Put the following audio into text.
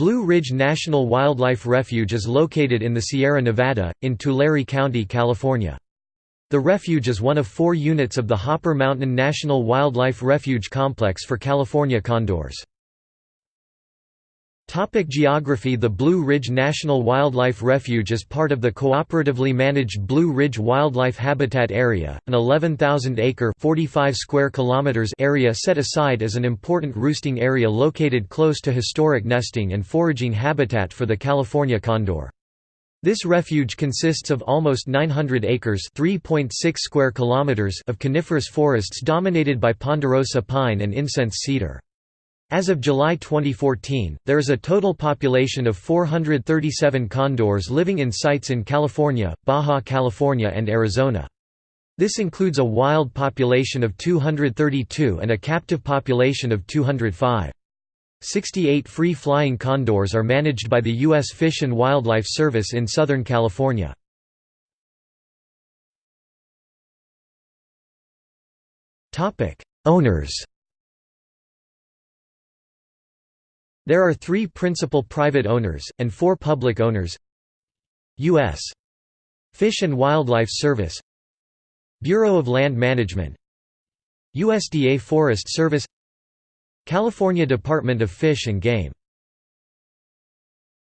Blue Ridge National Wildlife Refuge is located in the Sierra Nevada, in Tulare County, California. The refuge is one of four units of the Hopper Mountain National Wildlife Refuge Complex for California condors. Topic geography The Blue Ridge National Wildlife Refuge is part of the cooperatively managed Blue Ridge Wildlife Habitat Area, an 11,000-acre (45 square kilometers) area set aside as an important roosting area located close to historic nesting and foraging habitat for the California condor. This refuge consists of almost 900 acres (3.6 square kilometers) of coniferous forests dominated by ponderosa pine and incense cedar. As of July 2014, there is a total population of 437 condors living in sites in California, Baja California and Arizona. This includes a wild population of 232 and a captive population of 205. 68 free-flying condors are managed by the U.S. Fish and Wildlife Service in Southern California. Owners There are three principal private owners, and four public owners. U.S. Fish and Wildlife Service. Bureau of Land Management. USDA Forest Service. California Department of Fish and Game